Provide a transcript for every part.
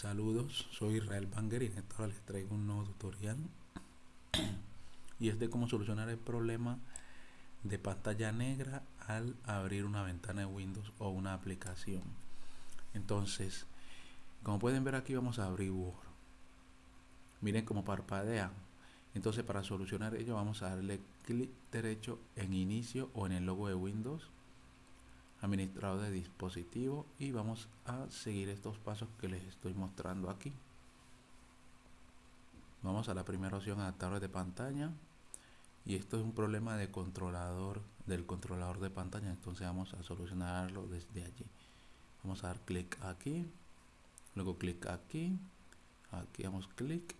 Saludos, soy Israel Banger y ahora les traigo un nuevo tutorial y es de cómo solucionar el problema de pantalla negra al abrir una ventana de Windows o una aplicación. Entonces, como pueden ver aquí vamos a abrir Word. Miren cómo parpadea. Entonces para solucionar ello vamos a darle clic derecho en inicio o en el logo de Windows administrador de dispositivo y vamos a seguir estos pasos que les estoy mostrando aquí. Vamos a la primera opción adaptadores de pantalla. Y esto es un problema de controlador del controlador de pantalla. Entonces vamos a solucionarlo desde allí. Vamos a dar clic aquí luego clic aquí. Aquí damos clic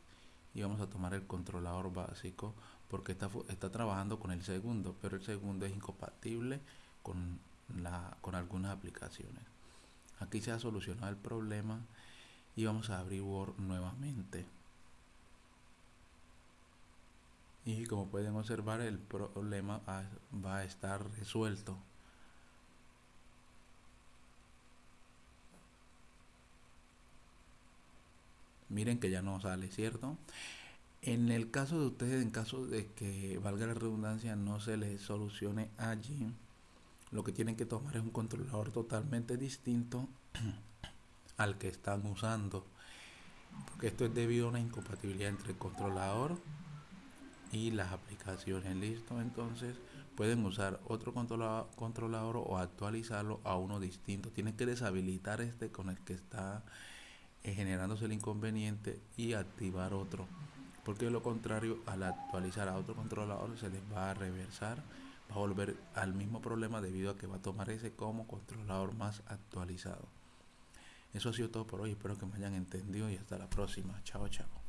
y vamos a tomar el controlador básico porque está, está trabajando con el segundo pero el segundo es incompatible con con algunas aplicaciones. Aquí se ha solucionado el problema y vamos a abrir Word nuevamente. Y como pueden observar el problema va a estar resuelto. Miren que ya no sale, ¿cierto? En el caso de ustedes, en caso de que valga la redundancia, no se les solucione allí, lo que tienen que tomar es un controlador totalmente distinto al que están usando porque esto es debido a una incompatibilidad entre el controlador y las aplicaciones. Listo entonces pueden usar otro controlador, controlador o actualizarlo a uno distinto. Tienen que deshabilitar este con el que está eh, generándose el inconveniente y activar otro porque de lo contrario al actualizar a otro controlador se les va a reversar va a volver al mismo problema debido a que va a tomar ese como controlador más actualizado. Eso ha sido todo por hoy, espero que me hayan entendido y hasta la próxima. Chao, chao.